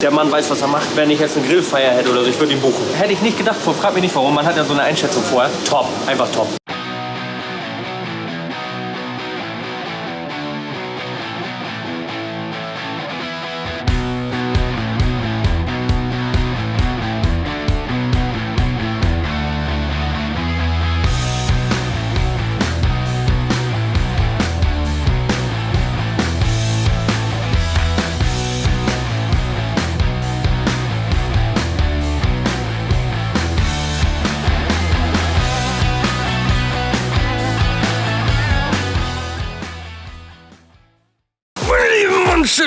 Der Mann weiß, was er macht. Wenn ich jetzt eine Grillfeier hätte oder so, ich würde ihn buchen. Hätte ich nicht gedacht, frag mich nicht warum. Man hat ja so eine Einschätzung vorher. Top, einfach top.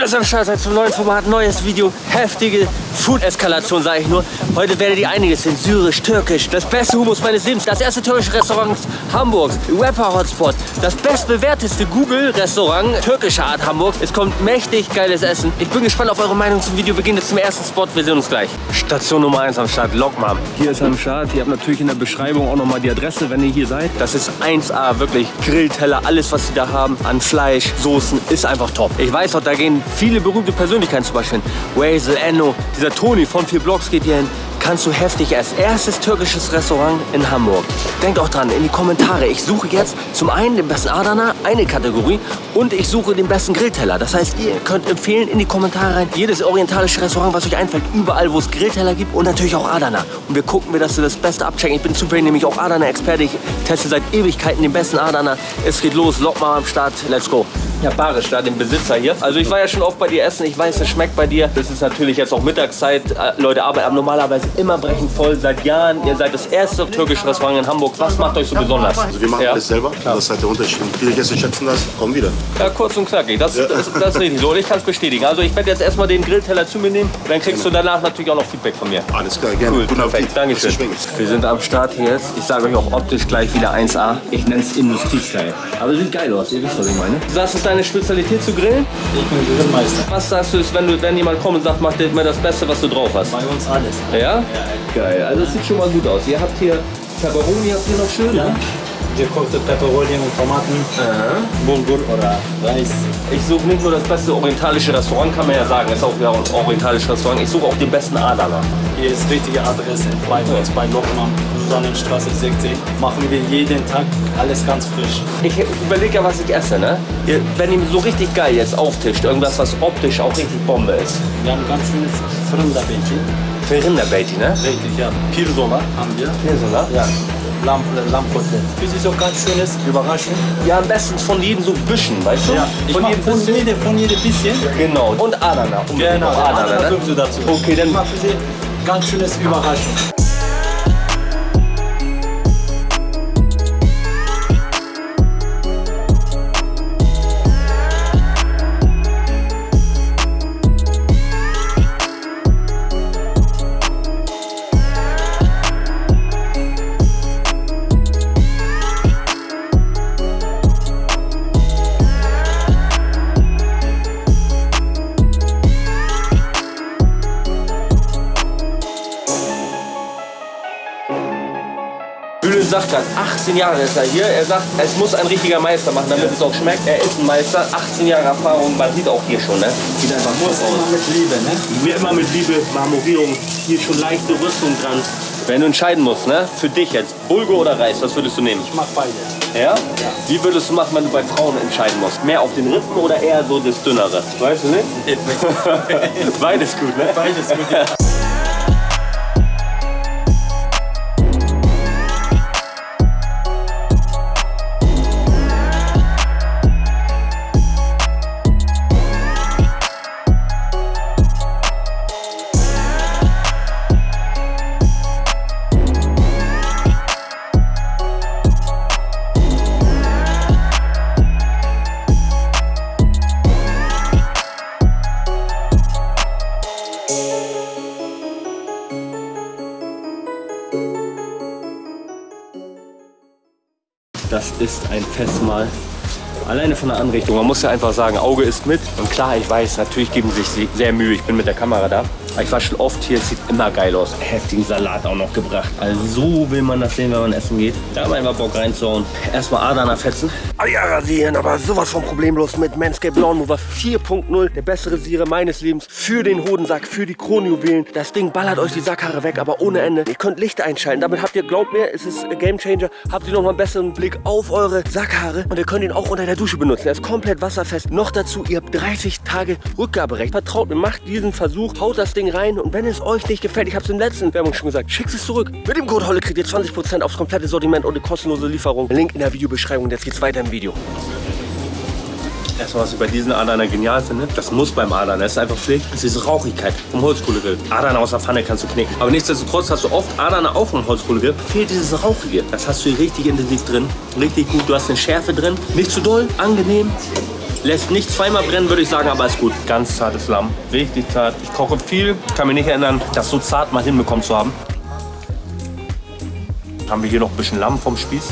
Dass ihr am Start seid zum neuen Format, neues Video, heftige Food-Eskalation, sage ich nur. Heute werdet ihr einiges sehen, syrisch, türkisch, das beste Humus meines Lebens, das erste türkische Restaurant Hamburgs, Rapper-Hotspot, das bestbewerteste Google-Restaurant türkischer Art Hamburg. Es kommt mächtig geiles Essen. Ich bin gespannt auf eure Meinung zum Video. Wir gehen jetzt zum ersten Spot, wir sehen uns gleich. Station Nummer 1 am Start, Lokmam. Hier ist am Start, ihr habt natürlich in der Beschreibung auch nochmal die Adresse, wenn ihr hier seid. Das ist 1A, wirklich Grillteller, alles was sie da haben an Fleisch, Soßen, ist einfach top. Ich weiß auch, da gehen viele berühmte Persönlichkeiten zum Beispiel. Wazel, Enno, dieser Toni von vier Blocks geht hier hin kannst du heftig essen. Erstes türkisches Restaurant in Hamburg. Denkt auch dran, in die Kommentare. Ich suche jetzt zum einen den besten Adana, eine Kategorie, und ich suche den besten Grillteller. Das heißt, ihr könnt empfehlen in die Kommentare rein, jedes orientalische Restaurant, was euch einfällt, überall, wo es Grillteller gibt und natürlich auch Adana. Und wir gucken, dass wir das Beste abchecken. Ich bin zufällig nämlich auch Adana-Experte. Ich teste seit Ewigkeiten den besten Adana. Es geht los, lock mal am Start, let's go. Ja, Barisch, da den Besitzer hier. Also ich war ja schon oft bei dir essen. Ich weiß, es schmeckt bei dir. Das ist natürlich jetzt auch Mittagszeit. Äh, Leute arbeiten normalerweise immer brechend voll. Seit Jahren. Ihr seid das erste türkische Restaurant in Hamburg. Was macht euch so besonders? Also wir machen ja. alles selber. Das ist halt der Unterschied. Viele Gäste schätzen das, kommen wieder. Ja, kurz und knackig. Das, ja. das, das ist richtig so. Und ich kann es bestätigen. Also ich werde jetzt erstmal den Grillteller zu mir nehmen. Dann kriegst genau. du danach natürlich auch noch Feedback von mir. Alles klar, gerne. Cool, Guten perfekt. Dankeschön. Wir sind am Start hier jetzt. Ich sage euch auch optisch gleich wieder 1A. Ich nenne es Industriestyle. Aber sieht geil aus. Ihr wisst, was ich meine. Das ist deine Spezialität zu grillen? Ich bin Grillmeister. Was sagst du, wenn, du, wenn jemand kommt und sagt, mach dir mal das Beste, was du drauf hast? Bei uns alles. Ja? ja? Geil. Also es sieht schon mal gut aus. Ihr habt hier Pepperoni, habt ihr noch schön, ja. ne? Gekochte Peperoni und Tomaten, Aha. Bulgur oder Reis. Ich suche nicht nur das beste orientalische Restaurant, kann man ja sagen, ist auch wieder ein orientalisches Restaurant. Ich suche auch den besten Adana. Hier ist richtige Adresse bei uns bei Lokmann, Sonnenstraße 16. Machen wir jeden Tag alles ganz frisch. Ich überlege ja, was ich esse, ne? Wenn ihr so richtig geil jetzt auftischt, irgendwas, was optisch auch richtig Bombe ist. Wir haben ganz schönes Rinderbeiti. Für Rinderbeiti, ne? Richtig, ja. Pirzola haben wir. Pirzola? Ja. Lamp, Lammkotelett. Das ist auch ganz schönes Überraschung. Ja, am besten von jedem so Büschen, weißt du? Ja, ich von jedem von jedem, von jedem bisschen. Genau. Und Adana. Genau, Adana, Adana ne? dazu. Okay, dann... Ich mache sie ganz schönes Überraschung. Sagt gerade, 18 Jahre ist er hier. Er sagt, es muss ein richtiger Meister machen, damit ja. es auch schmeckt. Er ist ein Meister, 18 Jahre Erfahrung, man sieht auch hier schon, ne? Sieht einfach muss aus. immer mit Liebe, ne? Immer mit Liebe, Marmorierung, hier schon leichte Rüstung dran. Wenn du entscheiden musst, ne? Für dich jetzt, Bulgur oder Reis, was würdest du nehmen? Ich mach beide. Ja? ja? Wie würdest du machen, wenn du bei Frauen entscheiden musst? Mehr auf den Rippen oder eher so das Dünnere? Weißt du nicht? Beides gut, ne? Beides gut, ja. Ein Festmahl. Alleine von der Anrichtung. Man muss ja einfach sagen, Auge ist mit. Und klar, ich weiß, natürlich geben sie sich sehr Mühe. Ich bin mit der Kamera da. Ich war schon oft hier, es sieht immer geil aus. Heftigen Salat auch noch gebracht. Also so will man das sehen, wenn man essen geht. Da haben wir einfach Bock reinzuhauen. Erstmal Adana fetzen. Ah ja, rasieren, aber sowas von problemlos mit Manscaped Lawn Mover 4.0. Der bessere Rasierer meines Lebens. Für den Hodensack, für die Kronjuwelen. Das Ding ballert euch die Sackhaare weg, aber ohne Ende. Ihr könnt Licht einschalten. Damit habt ihr, glaubt mir, es ist ein Game Changer. Habt ihr noch mal einen besseren Blick auf eure Sackhaare. Und ihr könnt ihn auch unter der Dusche benutzen. Er ist komplett wasserfest. Noch dazu, ihr habt 30 Tage Rückgaberecht. Vertraut mir, macht diesen Versuch, haut das Ding rein und wenn es euch nicht gefällt, ich habe es in der letzten Werbung schon gesagt, schickt es zurück. Mit dem Code HOLLE kriegt ihr 20% aufs komplette Sortiment und eine kostenlose Lieferung. Link in der Videobeschreibung. Jetzt geht's weiter im Video. Erstmal, was ich bei diesen Adana genial finde, das muss beim Adana, das ist einfach Pflicht, ist diese Rauchigkeit vom Holzkohlegrill. Adana aus der Pfanne kannst du knicken. Aber nichtsdestotrotz hast du oft Adana auch vom Holzkohlegrill, fehlt dieses Rauchige. Das hast du hier richtig intensiv drin, richtig gut. Du hast eine Schärfe drin, nicht zu doll, angenehm. Lässt nicht zweimal brennen, würde ich sagen, aber ist gut. Ganz zartes Lamm, richtig zart. Ich koche viel, kann mich nicht erinnern, das so zart mal hinbekommen zu haben. Haben wir hier noch ein bisschen Lamm vom Spieß.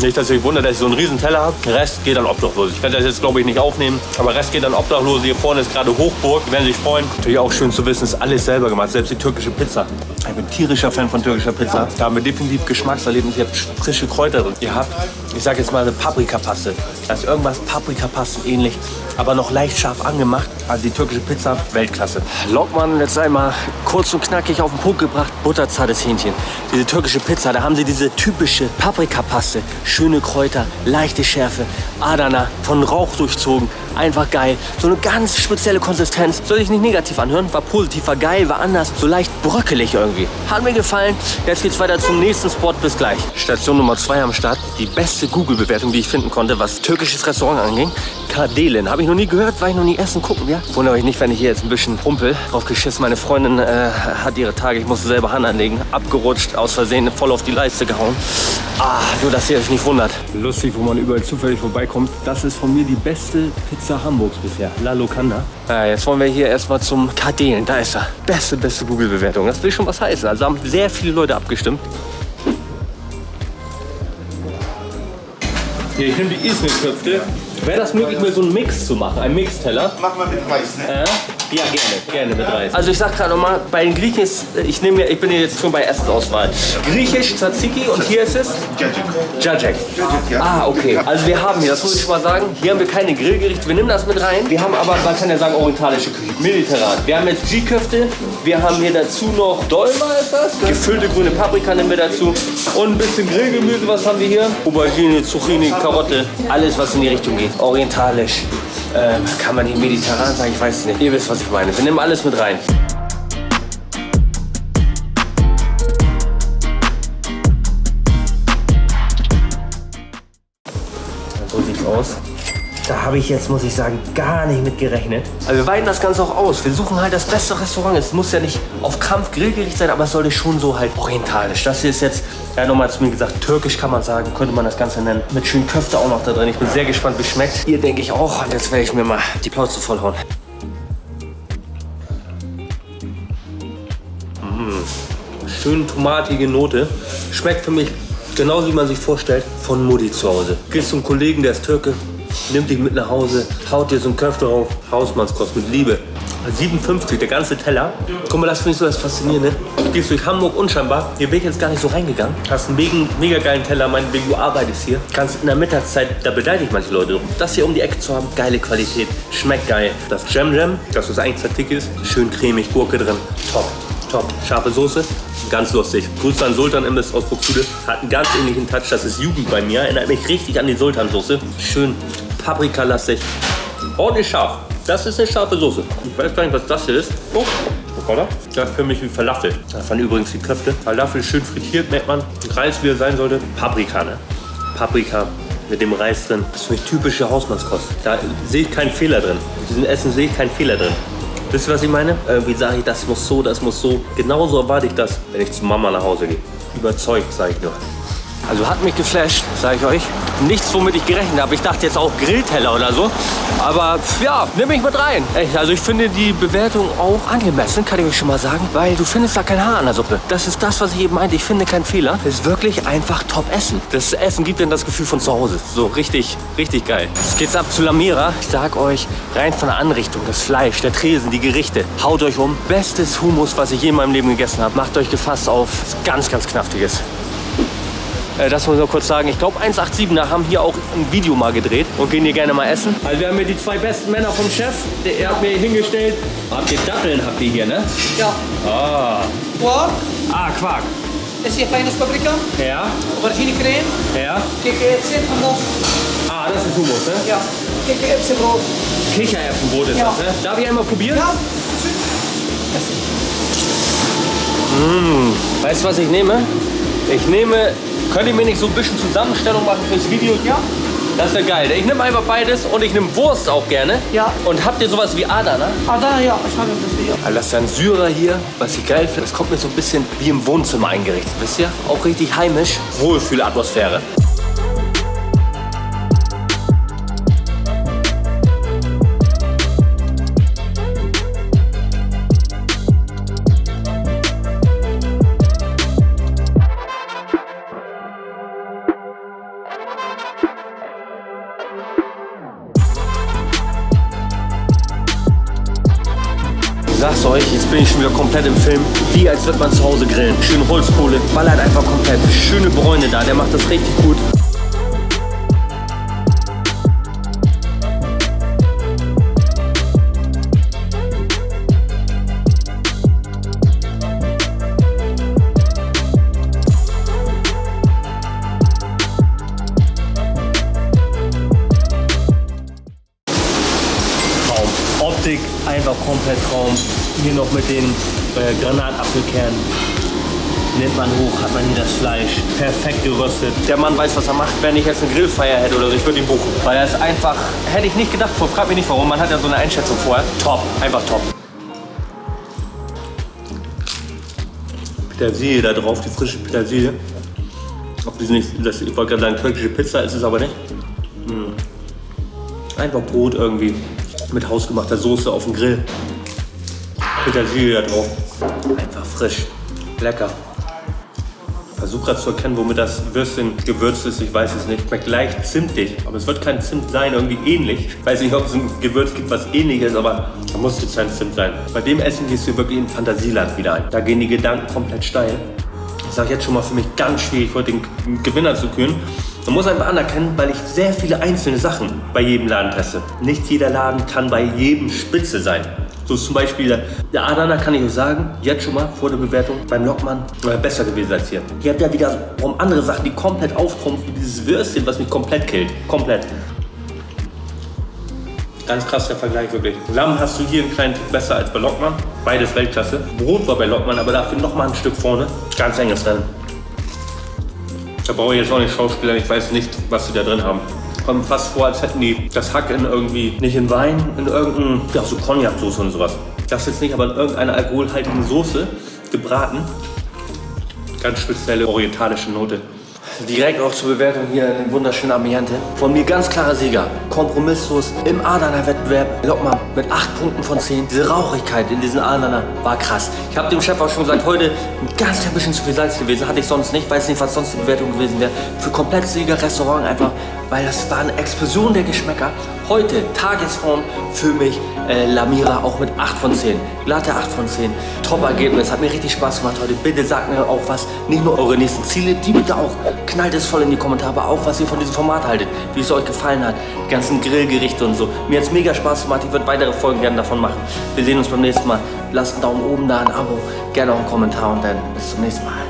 Nicht, dass ihr euch wundert, dass ich so einen riesen Teller habe. Rest geht an Obdachlose. Ich werde das jetzt, glaube ich, nicht aufnehmen. Aber Rest geht an Obdachlose. Hier vorne ist gerade Hochburg. Die werden sich freuen. Natürlich auch schön zu wissen, ist alles selber gemacht. Selbst die türkische Pizza. Ich bin tierischer Fan von türkischer Pizza. Da haben wir definitiv Geschmackserlebnis. Ihr habt frische Kräuter drin. Ihr habt, ich sage jetzt mal, eine Paprikapaste. Das ist irgendwas Paprikapasten ähnlich. Aber noch leicht scharf angemacht. Also die türkische Pizza, Weltklasse. Lockmann jetzt einmal kurz und knackig auf den Punkt gebracht. Butterzartes Hähnchen. Diese türkische Pizza, da haben sie diese typische Paprikapaste schöne Kräuter, leichte Schärfe, Adana, von Rauch durchzogen, einfach geil. So eine ganz spezielle Konsistenz. Soll sich nicht negativ anhören, war positiv, war geil, war anders, so leicht bröckelig irgendwie. Hat mir gefallen. Jetzt geht's weiter zum nächsten Spot. Bis gleich. Station Nummer 2 am Start. Die beste Google-Bewertung, die ich finden konnte, was türkisches Restaurant anging. Kardelen. Habe ich noch nie gehört, war ich noch nie essen. Gucken wir. Wundere euch nicht, wenn ich hier jetzt ein bisschen rumpel. Drauf geschissen. Meine Freundin äh, hat ihre Tage. Ich musste selber Hand anlegen. Abgerutscht, aus Versehen voll auf die Leiste gehauen. Ah, nur dass ihr euch nicht wundert. Lustig, wo man überall zufällig vorbeikommt. Das ist von mir die beste Pizza Hamburgs bisher. La Locanda. Ja, jetzt wollen wir hier erstmal zum Kardelen. Da ist er. Beste, beste Google-Bewertung. Das will schon was heißen. Also haben sehr viele Leute abgestimmt. Hier, ich nehme die Ismir-Köpfe. Wäre das möglich, mir so einen Mix zu machen? Ein Mixteller? Mach mal mit Reis, ne? Äh? Ja, gerne, gerne mit Reis. Also ich sag gerade nochmal, bei den Griechen ist, ich nehme, ich bin hier jetzt schon bei Essensauswahl. Griechisch, Tzatziki und hier ist es? Jajek. ja. Ah, okay. Also wir haben hier, das muss ich schon mal sagen, hier haben wir keine Grillgerichte, wir nehmen das mit rein. Wir haben aber, man kann ja sagen, orientalische Küche, mediterran. Wir haben jetzt G-Köfte, wir haben hier dazu noch Dolma ist das, gefüllte grüne Paprika nehmen wir dazu und ein bisschen Grillgemüse, was haben wir hier? Aubergine, Zucchini, Karotte, alles was in die Richtung geht. Orientalisch. Ähm, kann man hier mediterran sagen? Ich weiß es nicht. Ihr wisst, was ich meine. Wir nehmen alles mit rein. So sieht's aus. Da habe ich jetzt, muss ich sagen, gar nicht mit gerechnet. Aber wir weiten das Ganze auch aus. Wir suchen halt das beste Restaurant. Es muss ja nicht auf Kampf Grillgericht sein, aber es sollte schon so halt orientalisch. Das hier ist jetzt, ja nochmal zu mir gesagt, türkisch kann man sagen, könnte man das Ganze nennen. Mit schönen Köfte auch noch da drin. Ich bin sehr gespannt, wie es schmeckt. Ihr denke ich auch. Und jetzt werde ich mir mal die Plauze vollhauen. Mmh. Schön tomatige Note. Schmeckt für mich genauso, wie man sich vorstellt, von Mutti zu Hause. Gehst zum Kollegen, der ist Türke, nimmt dich mit nach Hause, haut dir so einen Köfte drauf, Hausmannskost mit Liebe. 57, der ganze Teller. Guck mal, das finde ich so das Faszinierende. Du gehst durch Hamburg unscheinbar. Hier bin ich jetzt gar nicht so reingegangen. Hast einen mega, mega geilen Teller, meinetwegen du arbeitest hier. Kannst in der Mittagszeit, da beneide ich manche Leute drum. Das hier um die Ecke zu haben, geile Qualität, schmeckt geil. Das Jam Jam, das was eigentlich Tzatziki ist, schön cremig, Gurke drin, top. Top. Scharfe Soße, ganz lustig. Grüße an Sultan Imbiss aus Buxtehude. Hat einen ganz ähnlichen Touch, das ist Jugend bei mir. Erinnert mich richtig an die Sultan-Soße. Schön paprikalastig. Ordentlich scharf. Das ist eine scharfe Soße. Ich weiß gar nicht, was das hier ist. Oh, Schokolade. Das ist für mich wie Falafel. Waren übrigens die Köfte. Falafel schön frittiert, merkt man. Reis, wie er sein sollte. Paprika, ne? Paprika mit dem Reis drin. Das ist für mich typische Hausmannskost. Da sehe ich keinen Fehler drin. In diesem Essen sehe ich keinen Fehler drin. Wisst ihr, was ich meine? Irgendwie sage ich, das muss so, das muss so. Genauso erwarte ich das, wenn ich zu Mama nach Hause gehe. Überzeugt, sage ich nur. Also hat mich geflasht, sage ich euch. Nichts, womit ich gerechnet habe. Ich dachte jetzt auch Grillteller oder so. Aber ja, nimm mich mit rein. Echt, also ich finde die Bewertung auch angemessen, kann ich euch schon mal sagen. Weil du findest da kein Haar an der Suppe. Das ist das, was ich eben meinte. Ich finde keinen Fehler. Es ist wirklich einfach top Essen. Das Essen gibt dann das Gefühl von zu Hause. So richtig, richtig geil. Jetzt geht's ab zu Lamira. Ich sag euch, rein von der Anrichtung, das Fleisch, der Tresen, die Gerichte. Haut euch um. Bestes Hummus, was ich je in meinem Leben gegessen habe. Macht euch gefasst auf. Ganz, ganz knaftiges. Äh, Das muss ich noch kurz sagen. Ich glaube, 187er haben hier auch ein Video mal gedreht und gehen hier gerne mal essen. Also wir haben hier die zwei besten Männer vom Chef. Der, er hat mir hingestellt. Habt ihr Datteln, habt ihr hier, ne? Ja. Ah. Quark Ah, Quark. is hier kleine paprika, Ja, aubergine crème, ja. kikkererwtsen en nog Ah, das ist Hummus, ne? ja, kikkererwtsenbrood. Kichererbsenbrot ist Ja. das, ne? Darf ich einmal probieren? Ja, Weißt du, was ich nehme? Ich nehme, könnt ihr mir nicht so ein bisschen Zusammenstellung machen fürs Video? Ja. Das wäre geil. Ich nehme einfach beides und ich nehme Wurst auch gerne. Ja. Und habt ihr sowas wie Adana? ah daar ja, weer. Also das ist ein Syrer hier, was ich geil finde. Das kommt mir so ein bisschen wie im Wohnzimmer eingerichtet, wisst ihr? Auch richtig heimisch. Wohlfühlatmosphäre. Ich sag's euch, jetzt bin ich schon wieder komplett im Film. Wie als wird man zu Hause grillen. Schön Holzkohle, ballert einfach komplett. Schöne Bräune da, der macht das richtig gut. Komplett Traum. Hier noch mit den äh, Granatapfelkernen. Nimmt man hoch, hat man hier das Fleisch. Perfekt geröstet. Der Mann weiß, was er macht. Wenn ich jetzt eine Grillfeier hätte oder so, ich würde ihn buchen. Weil er ist einfach, hätte ich nicht gedacht, frag mich nicht warum. Man hat ja so eine Einschätzung vorher. Top, einfach top. Petersilie da drauf, die frische Petersilie. Ob das nicht, das, ich wollte gerade sagen, türkische Pizza ist es aber nicht. Einfach Brot irgendwie mit hausgemachter Soße auf dem Grill. Petersilie da drauf. Einfach frisch. Lecker. Versuch gerade zu erkennen, womit das Würstchen gewürzt ist. Ich weiß es nicht. Schmeckt leicht zimtig. Aber es wird kein Zimt sein, irgendwie ähnlich. Ich weiß nicht, ob es ein Gewürz gibt, was ähnlich ist, aber da muss jetzt kein Zimt sein. Bei dem Essen gehst du wirklich in Fantasieland wieder ein. Da gehen die Gedanken komplett steil. Ich sage jetzt schon mal für mich ganz schwierig, heute den Gewinner zu küren. Man muss einfach anerkennen, weil ich sehr viele einzelne Sachen bei jedem Laden teste. Nicht jeder Laden kann bei jedem Spitze sein. So zum Beispiel der Adana kann ich euch sagen, jetzt schon mal vor der Bewertung beim Lockmann äh, besser gewesen als hier. Hier habt ihr wieder um andere Sachen, die komplett auftrumpfen, wie dieses Würstchen, was mich komplett killt. Komplett. Ganz krass der Vergleich wirklich. Lamm hast du hier einen kleinen Tick besser als bei Lockmann. Beides Weltklasse. Brot war bei Lockmann, aber dafür noch mal ein Stück vorne. Ganz enges Rennen. Da brauche ich jetzt auch nicht Schauspieler, ich weiß nicht, was sie da drin haben. Kommt fast vor, als hätten die das Hack in irgendwie, nicht in Wein, in irgendein, ja, so Cognac-Soße und sowas. Das jetzt nicht, aber in irgendeiner alkoholhaltigen Soße gebraten. Ganz spezielle orientalische Note. Direkt auch zur Bewertung hier ein wunderschönes Ambiente. Von mir ganz klarer Sieger. Kompromisslos im Adana Wettbewerb. Lockmann mit 8 Punkten von 10. Diese Rauchigkeit in diesen Adana war krass. Ich habe dem Chef auch schon gesagt, heute ein ganz klein bisschen zu viel Salz gewesen. Hatte ich sonst nicht. Weiß nicht, was sonst die Bewertung gewesen wäre. Für komplett Sieger Restaurant einfach, weil das war eine Explosion der Geschmäcker. Heute, Tagesform für mich, äh, Lamira auch mit 8 von 10. Glatte 8 von 10. Top-Ergebnis, hat mir richtig Spaß gemacht heute. Bitte sagt mir auch was, nicht nur eure nächsten Ziele, die bitte auch. Knallt es voll in die Kommentare, auch was ihr von diesem Format haltet, wie es euch gefallen hat. Die ganzen Grillgerichte und so. Mir hat es mega Spaß gemacht, ich würde weitere Folgen gerne davon machen. Wir sehen uns beim nächsten Mal. Lasst einen Daumen oben da, ein Abo, gerne auch einen Kommentar und dann bis zum nächsten Mal.